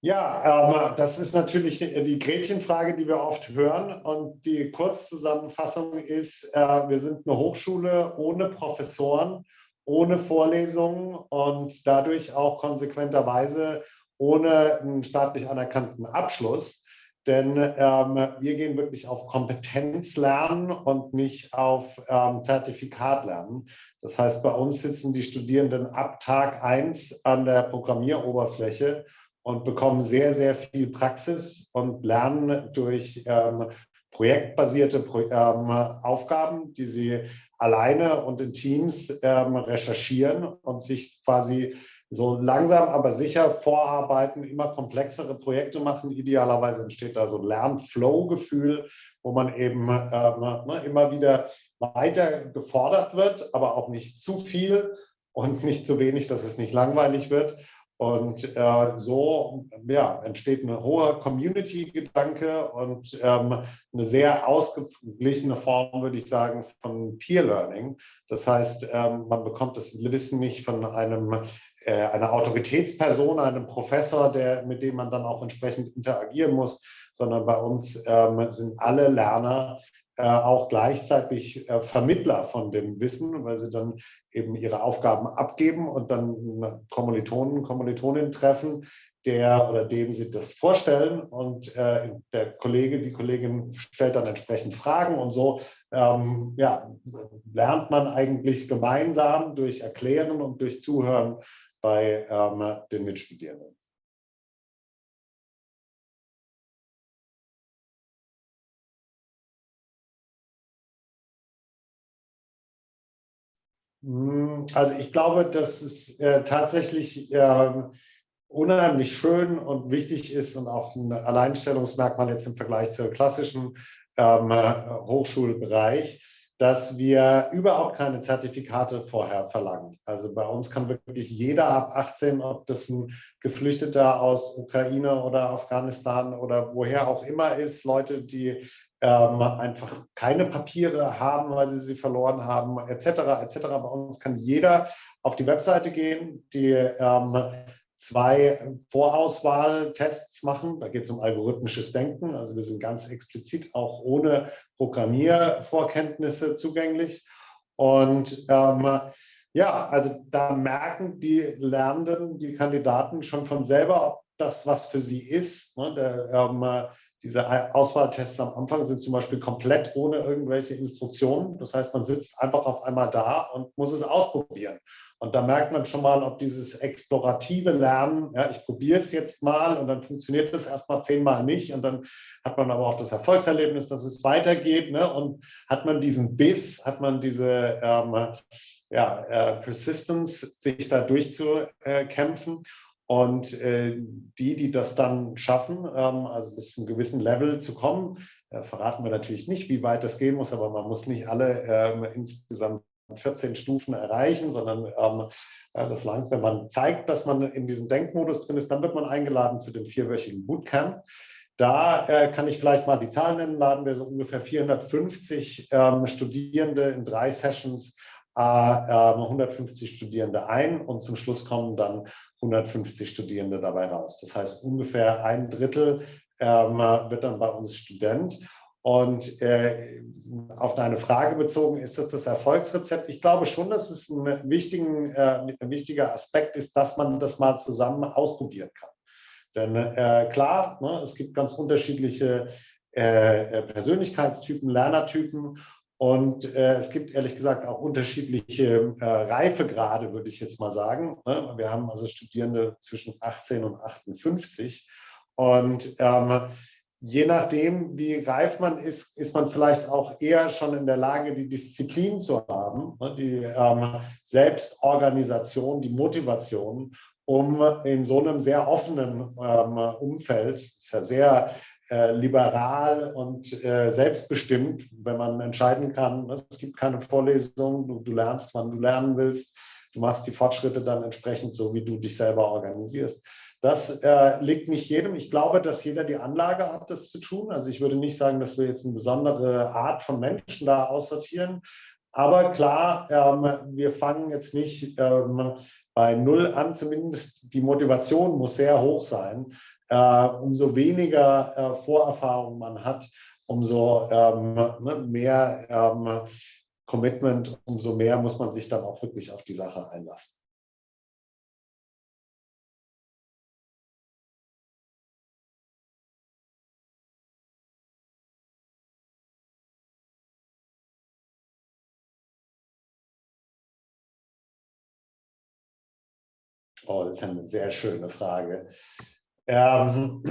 Ja, ähm, das ist natürlich die Gretchenfrage, die wir oft hören. Und die Kurzzusammenfassung ist, äh, wir sind eine Hochschule ohne Professoren, ohne Vorlesungen und dadurch auch konsequenterweise ohne einen staatlich anerkannten Abschluss. Denn ähm, wir gehen wirklich auf Kompetenz lernen und nicht auf ähm, Zertifikat. Das heißt, bei uns sitzen die Studierenden ab Tag 1 an der Programmieroberfläche und bekommen sehr, sehr viel Praxis und lernen durch ähm, projektbasierte Pro ähm, Aufgaben, die sie alleine und in Teams ähm, recherchieren und sich quasi so langsam, aber sicher vorarbeiten, immer komplexere Projekte machen. Idealerweise entsteht da so ein Lernflow-Gefühl, wo man eben ähm, ne, immer wieder weiter gefordert wird, aber auch nicht zu viel und nicht zu wenig, dass es nicht langweilig wird. Und äh, so ja, entsteht ein hoher Community-Gedanke und ähm, eine sehr ausgeglichene Form, würde ich sagen, von Peer Learning. Das heißt, ähm, man bekommt das Wissen nicht von einem, äh, einer Autoritätsperson, einem Professor, der, mit dem man dann auch entsprechend interagieren muss, sondern bei uns ähm, sind alle Lerner auch gleichzeitig äh, Vermittler von dem Wissen, weil sie dann eben ihre Aufgaben abgeben und dann Kommilitonen, Kommilitoninnen treffen, der oder dem sie das vorstellen und äh, der Kollege, die Kollegin stellt dann entsprechend Fragen und so ähm, ja, lernt man eigentlich gemeinsam durch Erklären und durch Zuhören bei ähm, den Mitstudierenden. Also ich glaube, dass es äh, tatsächlich äh, unheimlich schön und wichtig ist und auch ein Alleinstellungsmerkmal jetzt im Vergleich zur klassischen ähm, Hochschulbereich, dass wir überhaupt keine Zertifikate vorher verlangen. Also bei uns kann wirklich jeder ab 18, ob das ein Geflüchteter aus Ukraine oder Afghanistan oder woher auch immer ist, Leute, die ähm, einfach keine Papiere haben, weil sie sie verloren haben, etc. etc. Bei uns kann jeder auf die Webseite gehen, die ähm, zwei Vorauswahltests machen. Da geht es um algorithmisches Denken. Also wir sind ganz explizit auch ohne Programmiervorkenntnisse zugänglich. Und ähm, ja, also da merken die Lernenden, die Kandidaten schon von selber, ob das was für sie ist. Ne? Der, ähm, diese Auswahltests am Anfang sind zum Beispiel komplett ohne irgendwelche Instruktionen. Das heißt, man sitzt einfach auf einmal da und muss es ausprobieren. Und da merkt man schon mal, ob dieses explorative Lernen, ja, ich probiere es jetzt mal und dann funktioniert es erstmal zehnmal nicht und dann hat man aber auch das Erfolgserlebnis, dass es weitergeht ne? und hat man diesen Biss, hat man diese ähm, ja, äh, Persistence, sich da durchzukämpfen und äh, die, die das dann schaffen, ähm, also bis zu einem gewissen Level zu kommen, äh, verraten wir natürlich nicht, wie weit das gehen muss, aber man muss nicht alle ähm, insgesamt 14 Stufen erreichen, sondern ähm, äh, das langt, wenn man zeigt, dass man in diesem Denkmodus drin ist, dann wird man eingeladen zu dem vierwöchigen Bootcamp. Da äh, kann ich vielleicht mal die Zahlen nennen, laden wir so ungefähr 450 ähm, Studierende in drei Sessions, äh, 150 Studierende ein und zum Schluss kommen dann 150 Studierende dabei raus. Das heißt, ungefähr ein Drittel ähm, wird dann bei uns Student. Und äh, auf deine Frage bezogen, ist das das Erfolgsrezept? Ich glaube schon, dass es ein, wichtigen, äh, ein wichtiger Aspekt ist, dass man das mal zusammen ausprobieren kann. Denn äh, klar, ne, es gibt ganz unterschiedliche äh, Persönlichkeitstypen, Lernertypen und äh, es gibt ehrlich gesagt auch unterschiedliche äh, Reifegrade, würde ich jetzt mal sagen. Ne? Wir haben also Studierende zwischen 18 und 58. Und ähm, je nachdem, wie reif man ist, ist man vielleicht auch eher schon in der Lage, die Disziplin zu haben, ne, die ähm, Selbstorganisation, die Motivation, um in so einem sehr offenen ähm, Umfeld, ist ja sehr äh, liberal und äh, selbstbestimmt, wenn man entscheiden kann, ne, es gibt keine Vorlesung, du, du lernst, wann du lernen willst, du machst die Fortschritte dann entsprechend so, wie du dich selber organisierst. Das äh, liegt nicht jedem. Ich glaube, dass jeder die Anlage hat, das zu tun. Also ich würde nicht sagen, dass wir jetzt eine besondere Art von Menschen da aussortieren. Aber klar, ähm, wir fangen jetzt nicht ähm, bei Null an. Zumindest die Motivation muss sehr hoch sein. Äh, umso weniger äh, Vorerfahrung man hat, umso ähm, ne, mehr ähm, Commitment, umso mehr muss man sich dann auch wirklich auf die Sache einlassen. Oh, das ist eine sehr schöne Frage. Ähm,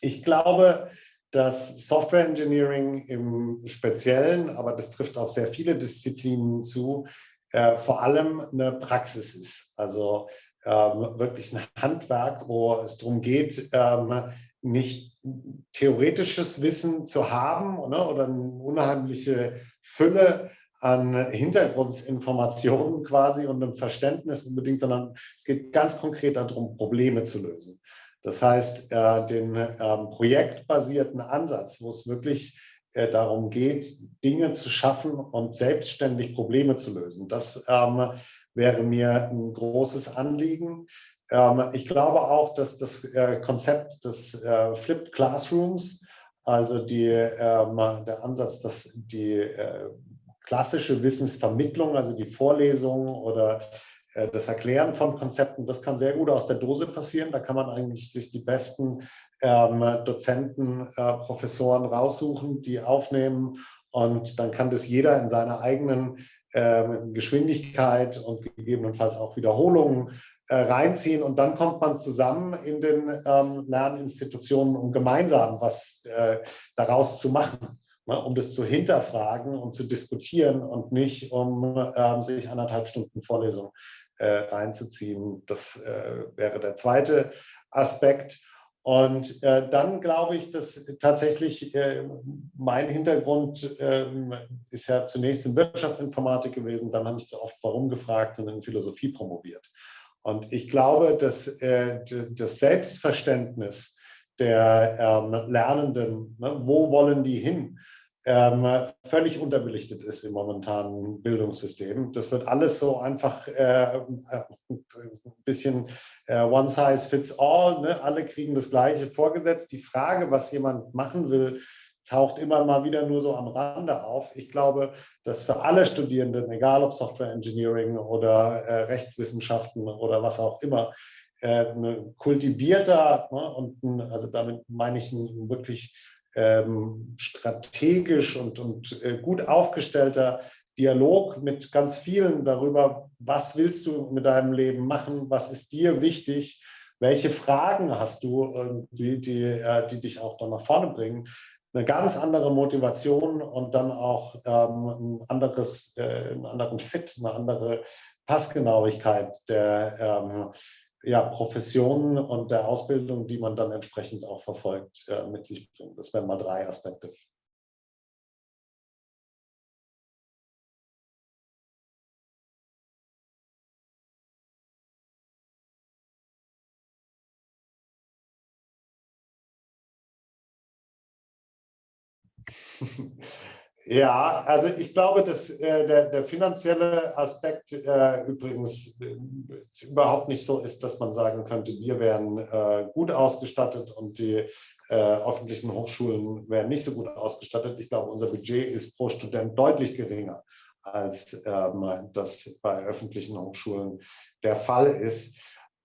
ich glaube, dass Software Engineering im Speziellen, aber das trifft auf sehr viele Disziplinen zu, äh, vor allem eine Praxis ist. Also ähm, wirklich ein Handwerk, wo es darum geht, ähm, nicht theoretisches Wissen zu haben oder, oder eine unheimliche Fülle an Hintergrundinformationen quasi und einem Verständnis unbedingt, sondern es geht ganz konkret darum, Probleme zu lösen. Das heißt, äh, den ähm, projektbasierten Ansatz, wo es wirklich äh, darum geht, Dinge zu schaffen und selbstständig Probleme zu lösen. Das ähm, wäre mir ein großes Anliegen. Ähm, ich glaube auch, dass das äh, Konzept des Flipped Classrooms, also die, der Ansatz, dass die klassische Wissensvermittlung, also die Vorlesung oder äh, das Erklären von Konzepten, das kann sehr gut aus der Dose passieren. Da kann man eigentlich sich die besten ähm, Dozenten, äh, Professoren raussuchen, die aufnehmen und dann kann das jeder in seiner eigenen ähm, Geschwindigkeit und gegebenenfalls auch Wiederholungen äh, reinziehen und dann kommt man zusammen in den ähm, Lerninstitutionen, um gemeinsam was äh, daraus zu machen ne, um das zu hinterfragen und zu diskutieren und nicht um ähm, sich anderthalb Stunden Vorlesung äh, reinzuziehen. Das äh, wäre der zweite Aspekt. Und äh, dann glaube ich, dass tatsächlich äh, mein Hintergrund äh, ist ja zunächst in Wirtschaftsinformatik gewesen, dann habe ich so oft warum gefragt und in Philosophie promoviert. Und ich glaube, dass äh, das Selbstverständnis der ähm, Lernenden, ne, wo wollen die hin, ähm, völlig unterbelichtet ist im momentanen Bildungssystem. Das wird alles so einfach äh, ein bisschen äh, one size fits all. Ne? Alle kriegen das Gleiche vorgesetzt. Die Frage, was jemand machen will, taucht immer mal wieder nur so am Rande auf. Ich glaube, dass für alle Studierenden, egal ob Software Engineering oder äh, Rechtswissenschaften oder was auch immer, äh, ein kultivierter ne, und ein, also damit meine ich ein wirklich ähm, strategisch und, und äh, gut aufgestellter Dialog mit ganz vielen darüber, was willst du mit deinem Leben machen, was ist dir wichtig, welche Fragen hast du, die, die, äh, die dich auch dann nach vorne bringen. Eine ganz andere Motivation und dann auch ähm, ein anderes, äh, einen anderen Fit, eine andere Passgenauigkeit der, ähm, ja, Professionen und der Ausbildung, die man dann entsprechend auch verfolgt, äh, mit sich bringt. Das wären mal drei Aspekte. Ja, also ich glaube, dass äh, der, der, finanzielle Aspekt äh, übrigens äh, überhaupt nicht so ist, dass man sagen könnte, wir wären äh, gut ausgestattet und die äh, öffentlichen Hochschulen wären nicht so gut ausgestattet. Ich glaube, unser Budget ist pro Student deutlich geringer, als ähm, das bei öffentlichen Hochschulen der Fall ist.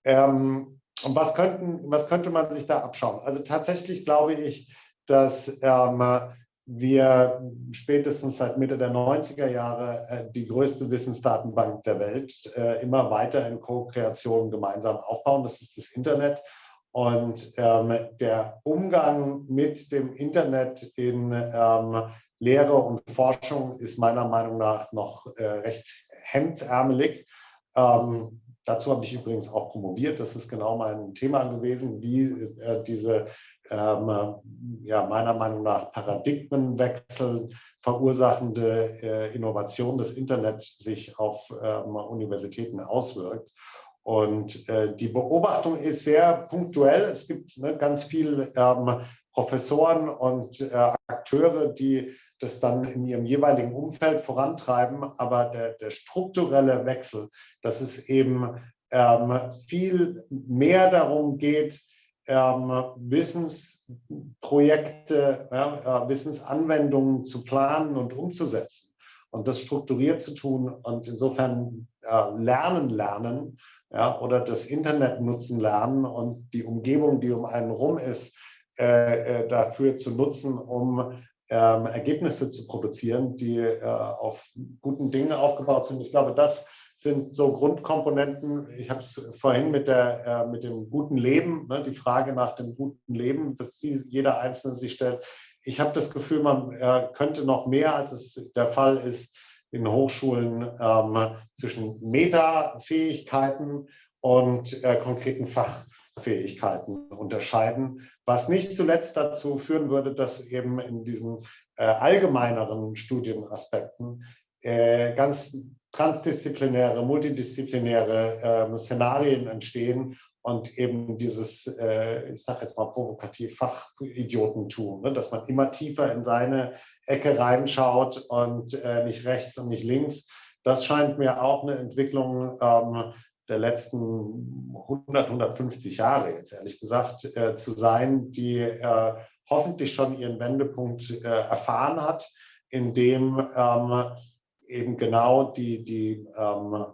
Ähm, und was, könnten, was könnte man sich da abschauen? Also tatsächlich glaube ich, dass ähm, wir spätestens seit Mitte der 90er Jahre äh, die größte Wissensdatenbank der Welt äh, immer weiter in Co-Kreation gemeinsam aufbauen. Das ist das Internet. Und ähm, der Umgang mit dem Internet in ähm, Lehre und Forschung ist meiner Meinung nach noch äh, recht hemdsärmelig. Ähm, dazu habe ich übrigens auch promoviert. Das ist genau mein Thema gewesen, wie äh, diese ähm, ja, meiner Meinung nach Paradigmenwechsel verursachende äh, Innovation des Internet sich auf ähm, Universitäten auswirkt. Und äh, die Beobachtung ist sehr punktuell. Es gibt ne, ganz viele ähm, Professoren und äh, Akteure, die das dann in ihrem jeweiligen Umfeld vorantreiben. Aber der, der strukturelle Wechsel, dass es eben ähm, viel mehr darum geht, Wissensprojekte, ja, äh, Wissensanwendungen zu planen und umzusetzen und das strukturiert zu tun und insofern äh, lernen lernen ja, oder das Internet nutzen lernen und die Umgebung, die um einen rum ist, äh, äh dafür zu nutzen, um ähm, Ergebnisse zu produzieren, die äh, auf guten Dingen aufgebaut sind. Ich glaube, das sind so Grundkomponenten. Ich habe es vorhin mit, der, äh, mit dem guten Leben, ne, die Frage nach dem guten Leben, dass jeder Einzelne sich stellt. Ich habe das Gefühl, man äh, könnte noch mehr, als es der Fall ist, in Hochschulen ähm, zwischen Metafähigkeiten und äh, konkreten Fachfähigkeiten unterscheiden, was nicht zuletzt dazu führen würde, dass eben in diesen äh, allgemeineren Studienaspekten äh, ganz transdisziplinäre, multidisziplinäre äh, Szenarien entstehen und eben dieses, äh, ich sage jetzt mal provokativ, Fachidiotentum, ne? dass man immer tiefer in seine Ecke reinschaut und äh, nicht rechts und nicht links. Das scheint mir auch eine Entwicklung ähm, der letzten 100, 150 Jahre jetzt ehrlich gesagt äh, zu sein, die äh, hoffentlich schon ihren Wendepunkt äh, erfahren hat, indem ähm, eben genau die, die ähm,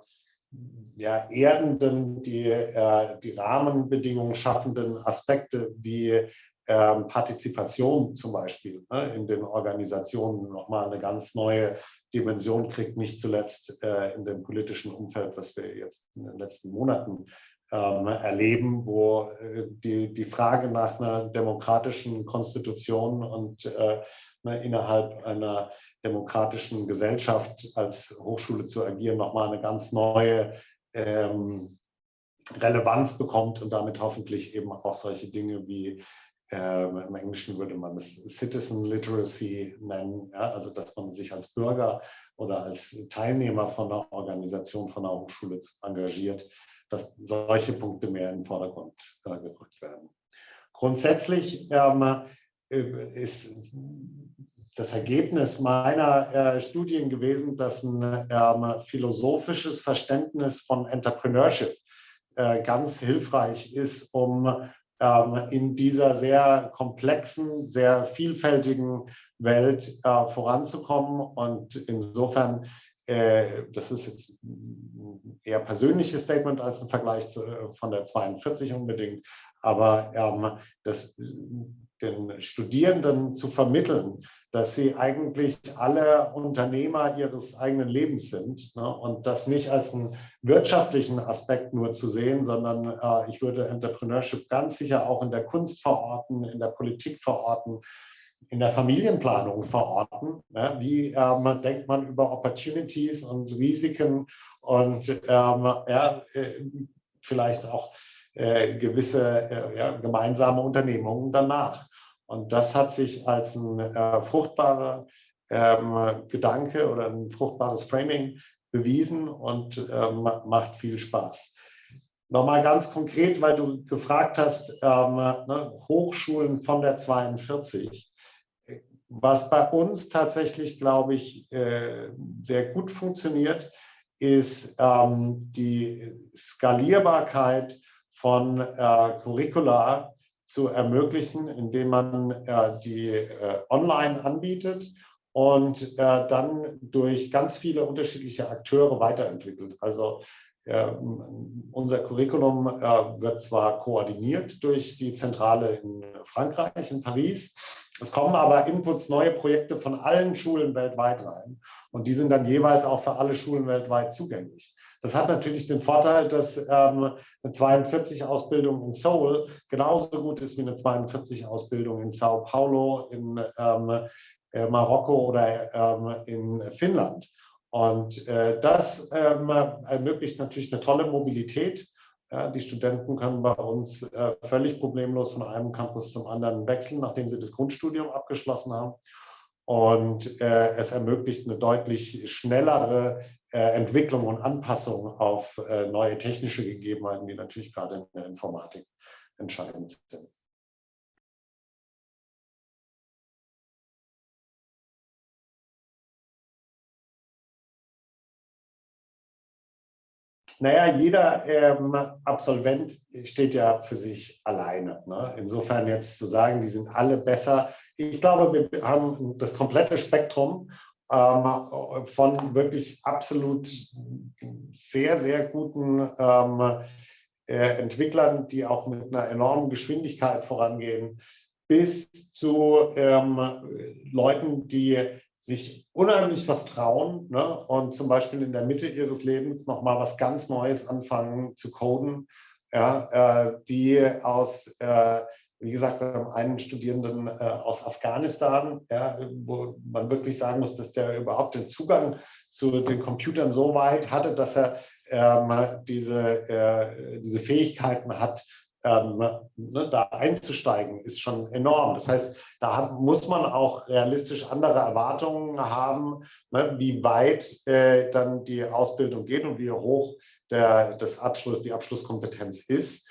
ja, erdenden, die, äh, die Rahmenbedingungen schaffenden Aspekte wie ähm, Partizipation zum Beispiel ne, in den Organisationen nochmal eine ganz neue Dimension kriegt, nicht zuletzt äh, in dem politischen Umfeld, was wir jetzt in den letzten Monaten ähm, erleben, wo äh, die, die Frage nach einer demokratischen Konstitution und äh, innerhalb einer demokratischen Gesellschaft als Hochschule zu agieren, nochmal eine ganz neue ähm, Relevanz bekommt und damit hoffentlich eben auch solche Dinge wie äh, im Englischen würde man es Citizen Literacy nennen, ja, also dass man sich als Bürger oder als Teilnehmer von einer Organisation, von einer Hochschule engagiert, dass solche Punkte mehr in den Vordergrund äh, gerückt werden. Grundsätzlich ähm, äh, ist das Ergebnis meiner äh, Studien gewesen, dass ein ähm, philosophisches Verständnis von Entrepreneurship äh, ganz hilfreich ist, um ähm, in dieser sehr komplexen, sehr vielfältigen Welt äh, voranzukommen. Und insofern, äh, das ist jetzt ein eher persönliches Statement als ein Vergleich zu, von der 42 unbedingt, aber ähm, das den Studierenden zu vermitteln, dass sie eigentlich alle Unternehmer ihres eigenen Lebens sind ne? und das nicht als einen wirtschaftlichen Aspekt nur zu sehen, sondern äh, ich würde Entrepreneurship ganz sicher auch in der Kunst verorten, in der Politik verorten, in der Familienplanung verorten. Ne? Wie ähm, denkt man über Opportunities und Risiken und ähm, ja, äh, vielleicht auch äh, gewisse äh, ja, gemeinsame Unternehmungen danach. Und das hat sich als ein äh, fruchtbarer ähm, Gedanke oder ein fruchtbares Framing bewiesen und ähm, macht viel Spaß. Nochmal ganz konkret, weil du gefragt hast, ähm, ne, Hochschulen von der 42. Was bei uns tatsächlich, glaube ich, äh, sehr gut funktioniert, ist ähm, die Skalierbarkeit von äh, Curricula zu ermöglichen, indem man äh, die äh, online anbietet und äh, dann durch ganz viele unterschiedliche Akteure weiterentwickelt. Also ähm, unser Curriculum äh, wird zwar koordiniert durch die Zentrale in Frankreich, in Paris, es kommen aber Inputs, neue Projekte von allen Schulen weltweit rein und die sind dann jeweils auch für alle Schulen weltweit zugänglich. Das hat natürlich den Vorteil, dass ähm, eine 42-Ausbildung in Seoul genauso gut ist wie eine 42-Ausbildung in Sao Paulo, in ähm, äh, Marokko oder ähm, in Finnland. Und äh, das ähm, ermöglicht natürlich eine tolle Mobilität. Ja, die Studenten können bei uns äh, völlig problemlos von einem Campus zum anderen wechseln, nachdem sie das Grundstudium abgeschlossen haben. Und äh, es ermöglicht eine deutlich schnellere Entwicklung und Anpassung auf äh, neue technische Gegebenheiten, die natürlich gerade in der Informatik entscheidend sind. Naja, jeder ähm, Absolvent steht ja für sich alleine. Ne? Insofern jetzt zu sagen, die sind alle besser. Ich glaube, wir haben das komplette Spektrum ähm, von wirklich absolut sehr, sehr guten ähm, äh, Entwicklern, die auch mit einer enormen Geschwindigkeit vorangehen, bis zu ähm, Leuten, die sich unheimlich was trauen ne? und zum Beispiel in der Mitte ihres Lebens nochmal was ganz Neues anfangen zu coden, ja, äh, die aus, äh, wie gesagt, wir haben einen Studierenden äh, aus Afghanistan, ja, wo man wirklich sagen muss, dass der überhaupt den Zugang zu den Computern so weit hatte, dass er ähm, diese, äh, diese Fähigkeiten hat, ähm, ne, da einzusteigen, ist schon enorm. Das heißt, da muss man auch realistisch andere Erwartungen haben, ne, wie weit äh, dann die Ausbildung geht und wie hoch der, das Abschluss, die Abschlusskompetenz ist.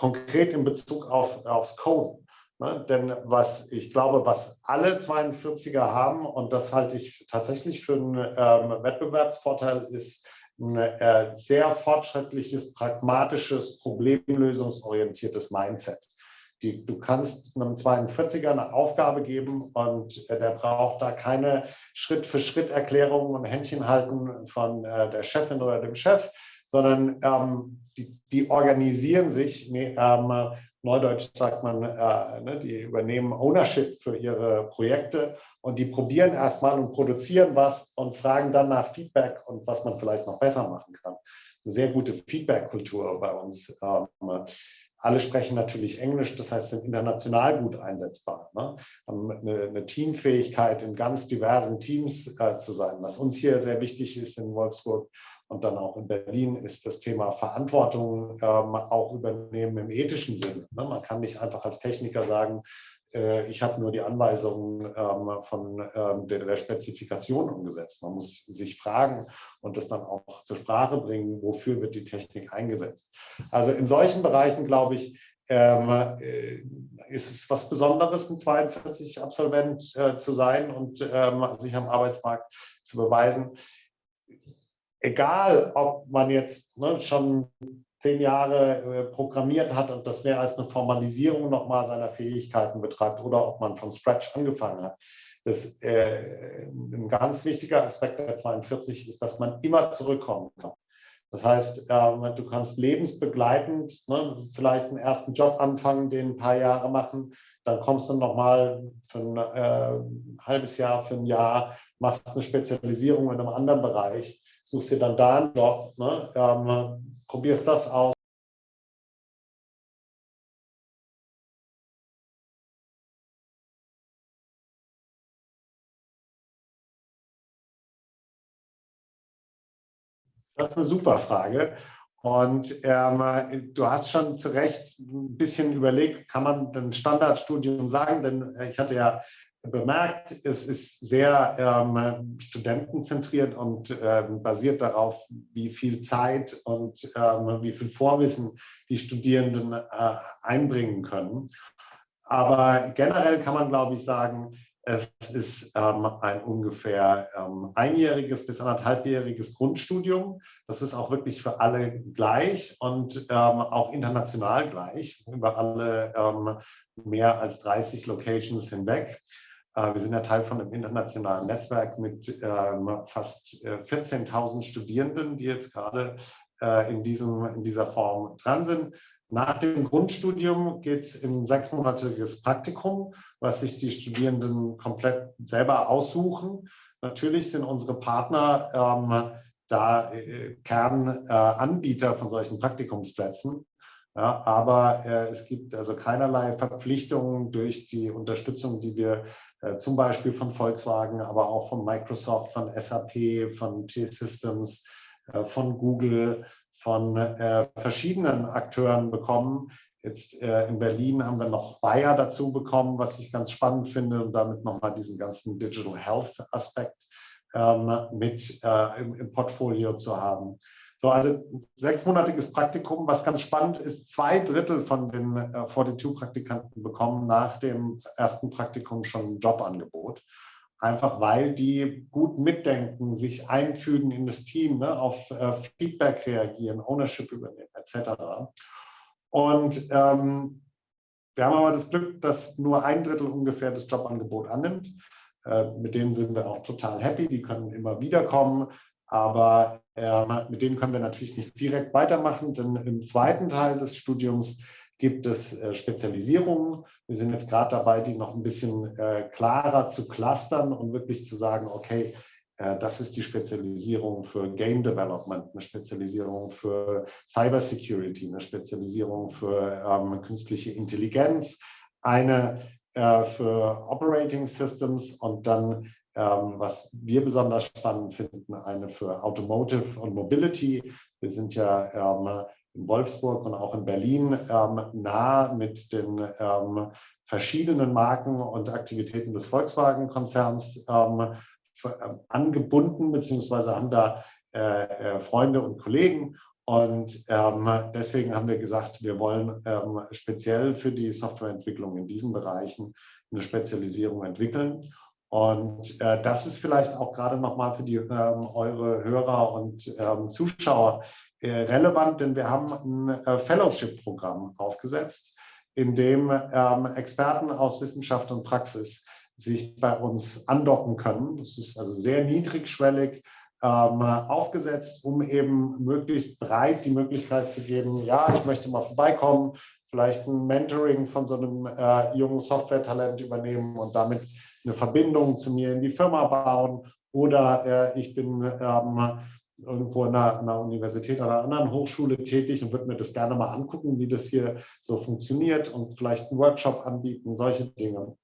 Konkret in Bezug auf, aufs Coden. Ne, denn was ich glaube, was alle 42er haben, und das halte ich tatsächlich für einen ähm, Wettbewerbsvorteil, ist, ein äh, sehr fortschrittliches, pragmatisches, problemlösungsorientiertes Mindset. Die, du kannst einem 42er eine Aufgabe geben und äh, der braucht da keine Schritt-für-Schritt-Erklärungen und Händchen halten von äh, der Chefin oder dem Chef, sondern ähm, die, die, organisieren sich ähm, Neudeutsch sagt man, äh, ne, die übernehmen Ownership für ihre Projekte und die probieren erstmal und produzieren was und fragen dann nach Feedback und was man vielleicht noch besser machen kann. Eine sehr gute Feedback-Kultur bei uns. Ähm, alle sprechen natürlich Englisch, das heißt, sind international gut einsetzbar. Ne? Haben eine, eine, Teamfähigkeit in ganz diversen Teams äh, zu sein. Was uns hier sehr wichtig ist in Wolfsburg, und dann auch in Berlin ist das Thema Verantwortung ähm, auch übernehmen im ethischen Sinne. Ne? Man kann nicht einfach als Techniker sagen, äh, ich habe nur die Anweisungen ähm, von ähm, der, der, Spezifikation umgesetzt. Man muss sich fragen und das dann auch zur Sprache bringen, wofür wird die Technik eingesetzt. Also in solchen Bereichen, glaube ich, ähm, äh, ist es was Besonderes, ein 42-Absolvent äh, zu sein und ähm, sich am Arbeitsmarkt zu beweisen egal ob man jetzt ne, schon zehn Jahre äh, programmiert hat und das mehr als eine Formalisierung nochmal seiner Fähigkeiten betreibt oder ob man von Scratch angefangen hat. Das, äh, ein ganz wichtiger Aspekt der 42 ist, dass man immer zurückkommen kann. Das heißt, ähm, du kannst lebensbegleitend ne, vielleicht einen ersten Job anfangen, den ein paar Jahre machen, dann kommst du nochmal für ein äh, halbes Jahr, für ein Jahr, machst eine Spezialisierung in einem anderen Bereich suchst dir dann da einen Job, ne? ähm, probierst das aus. Das ist eine super Frage. Und ähm, du hast schon zu Recht ein bisschen überlegt, kann man ein Standardstudium sagen? Denn ich hatte ja bemerkt, es ist sehr ähm, studentenzentriert und ähm, basiert darauf, wie viel Zeit und ähm, wie viel Vorwissen die Studierenden äh, einbringen können. Aber generell kann man, glaube ich, sagen, es ist ähm, ein ungefähr ähm, einjähriges bis anderthalbjähriges Grundstudium. Das ist auch wirklich für alle gleich und ähm, auch international gleich, über alle mehr als 30 Locations hinweg. Äh, wir sind ja Teil von einem internationalen Netzwerk mit ähm, fast 14.000 äh, Studierenden, die jetzt gerade äh, in, diesem, in dieser Form dran sind. Nach dem Grundstudium geht es in ein sechsmonatiges Praktikum, was sich die Studierenden komplett selber aussuchen. Natürlich sind unsere Partner ähm, da äh, Kernanbieter von solchen Praktikumsplätzen. Ja, aber äh, es gibt also keinerlei Verpflichtungen durch die Unterstützung, die wir äh, zum Beispiel von Volkswagen, aber auch von Microsoft, von SAP, von T-Systems, äh, von Google, von äh, verschiedenen Akteuren bekommen. Jetzt äh, in Berlin haben wir noch Bayer dazu bekommen, was ich ganz spannend finde und damit nochmal diesen ganzen Digital Health Aspekt ähm, mit äh, im Portfolio zu haben. So, also sechsmonatiges Praktikum, was ganz spannend ist, zwei Drittel von den äh, 42-Praktikanten bekommen nach dem ersten Praktikum schon ein Jobangebot. Einfach weil die gut mitdenken, sich einfügen in das Team, ne, auf äh, Feedback reagieren, Ownership übernehmen, etc. Und ähm, wir haben aber das Glück, dass nur ein Drittel ungefähr das Jobangebot annimmt. Äh, mit denen sind wir auch total happy, die können immer wieder kommen. Aber mit denen können wir natürlich nicht direkt weitermachen, denn im zweiten Teil des Studiums gibt es äh, Spezialisierungen. Wir sind jetzt gerade dabei, die noch ein bisschen äh, klarer zu clustern und wirklich zu sagen, okay, äh, das ist die Spezialisierung für Game Development, eine Spezialisierung für Cyber Security, eine Spezialisierung für ähm, künstliche Intelligenz, eine äh, für Operating Systems und dann ähm, was wir besonders spannend finden, eine für Automotive und Mobility. Wir sind ja ähm, in Wolfsburg und auch in Berlin ähm, nah mit den ähm, verschiedenen Marken und Aktivitäten des Volkswagen-Konzerns ähm, ähm, angebunden, beziehungsweise haben da äh, äh, Freunde und Kollegen. Und deswegen haben wir gesagt, wir wollen speziell für die Softwareentwicklung in diesen Bereichen eine Spezialisierung entwickeln. Und äh, das ist vielleicht auch gerade nochmal für die, ähm, eure Hörer und ähm, Zuschauer äh, relevant, denn wir haben ein äh, Fellowship-Programm aufgesetzt, in dem ähm, Experten aus Wissenschaft und Praxis sich bei uns andocken können. Das ist also sehr niedrigschwellig ähm, aufgesetzt, um eben möglichst breit die Möglichkeit zu geben, ja, ich möchte mal vorbeikommen, vielleicht ein Mentoring von so einem äh, jungen Software-Talent übernehmen und damit eine Verbindung zu mir in die Firma bauen oder äh, ich bin ähm, irgendwo an einer, einer, Universität oder einer anderen Hochschule tätig und würde mir das gerne mal angucken, wie das hier so funktioniert und vielleicht einen Workshop anbieten, solche Dinge.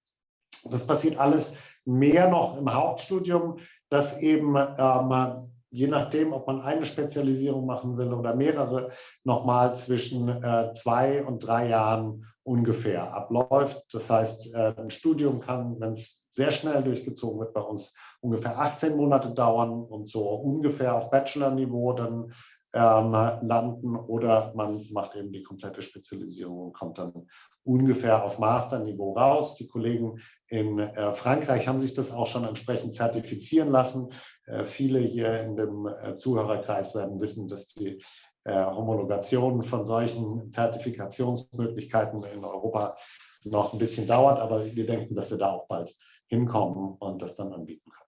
Das passiert alles mehr noch im Hauptstudium, dass eben ähm, je nachdem, ob man eine Spezialisierung machen will oder mehrere, nochmal zwischen äh, zwei und drei Jahren ungefähr abläuft. Das heißt, äh, ein Studium kann, wenn es sehr schnell durchgezogen wird, bei uns ungefähr 18 Monate dauern und so ungefähr auf Bachelor-Niveau dann ähm, landen oder man macht eben die komplette Spezialisierung und kommt dann ungefähr auf Master-Niveau raus. Die Kollegen in äh, Frankreich haben sich das auch schon entsprechend zertifizieren lassen. Äh, viele hier in dem äh, Zuhörerkreis werden wissen, dass die äh, Homologation von solchen Zertifikationsmöglichkeiten in Europa noch ein bisschen dauert, aber wir denken, dass wir da auch bald hinkommen und das dann anbieten können.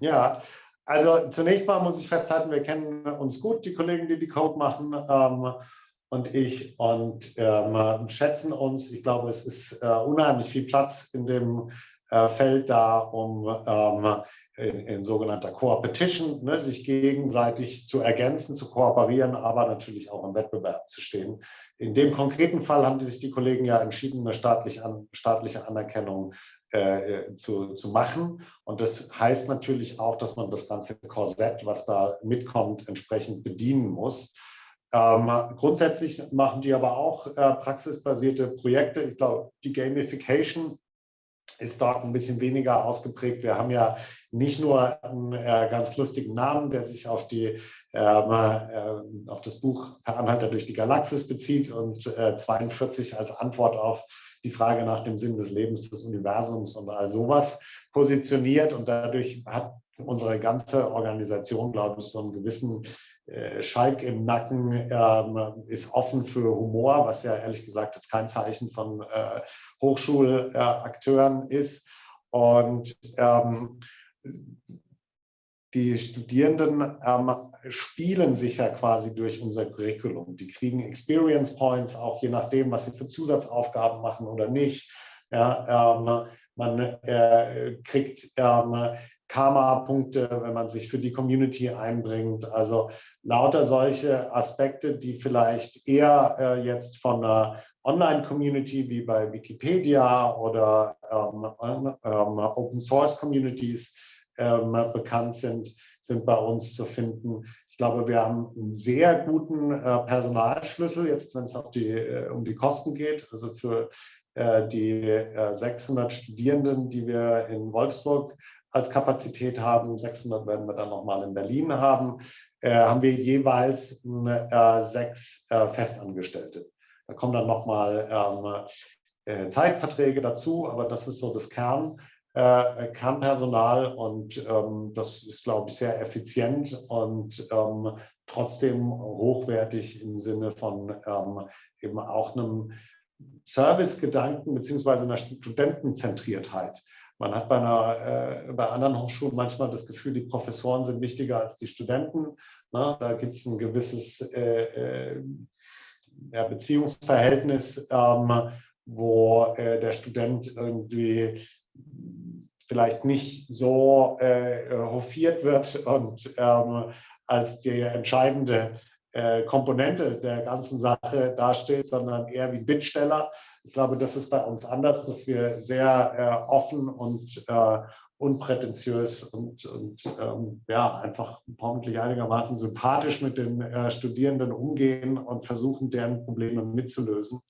Ja, also zunächst mal muss ich festhalten, wir kennen uns gut, die Kollegen, die die Code machen ähm, und ich und ähm, schätzen uns. Ich glaube, es ist äh, unheimlich viel Platz in dem äh, Feld da, um ähm, in, in, sogenannter Co-Opetition, ne, sich gegenseitig zu ergänzen, zu kooperieren, aber natürlich auch im Wettbewerb zu stehen. In dem konkreten Fall haben sich die Kollegen ja entschieden, eine staatliche, an, staatliche Anerkennung äh, zu, zu machen. Und das heißt natürlich auch, dass man das ganze Korsett, was da mitkommt, entsprechend bedienen muss. Ähm, grundsätzlich machen die aber auch äh, praxisbasierte Projekte. Ich glaube, die Gamification ist dort ein bisschen weniger ausgeprägt. Wir haben ja nicht nur einen äh, ganz lustigen Namen, der sich auf, die, äh, auf das Buch Per Anhalter durch die Galaxis bezieht und äh, 42 als Antwort auf die Frage nach dem Sinn des Lebens, des Universums und all sowas positioniert. Und dadurch hat unsere ganze Organisation, glaube ich, so einen gewissen äh, Schalk im Nacken, ähm, ist offen für Humor, was ja ehrlich gesagt jetzt kein Zeichen von äh, Hochschulakteuren ist. Und ähm, die Studierenden ähm, spielen sich ja quasi durch unser Curriculum. Die kriegen Experience Points, auch je nachdem, was sie für Zusatzaufgaben machen oder nicht. Ja, ähm, man äh, kriegt ähm, Karma-Punkte, wenn man sich für die Community einbringt. Also lauter solche Aspekte, die vielleicht eher äh, jetzt von einer Online-Community wie bei Wikipedia oder ähm, ähm, Open-Source-Communities ähm, bekannt sind, sind bei uns zu finden. Ich glaube, wir haben einen sehr guten äh, Personalschlüssel, jetzt wenn es äh, um die Kosten geht. Also für äh, die 600 Studierenden, die wir in Wolfsburg als Kapazität haben, 600 werden wir dann nochmal in Berlin haben, haben wir jeweils sechs Festangestellte. Da kommen dann nochmal ähm, Zeitverträge dazu, aber das ist so das Kern äh, Kernpersonal und ähm, das ist, glaube ich, sehr effizient und ähm, trotzdem hochwertig im Sinne von ähm, eben auch einem Servicegedanken beziehungsweise einer Studentenzentriertheit. Man hat bei, einer, äh, bei anderen Hochschulen manchmal das Gefühl, die Professoren sind wichtiger als die Studenten. Ne? Da gibt es ein gewisses äh, äh, ja, Beziehungsverhältnis, ähm, wo äh, der Student irgendwie vielleicht nicht so äh, hofiert wird und ähm, als die entscheidende äh, Komponente der ganzen Sache dasteht, sondern eher wie Bittsteller. Ich glaube, das ist bei uns anders, dass wir sehr äh, offen und äh, unprätentiös und, und ähm, ja, einfach hoffentlich einigermaßen sympathisch mit den äh, Studierenden umgehen und versuchen, deren Probleme mitzulösen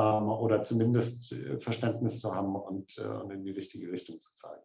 oder zumindest äh, Verständnis zu haben und, äh, und in die richtige Richtung zu zeigen.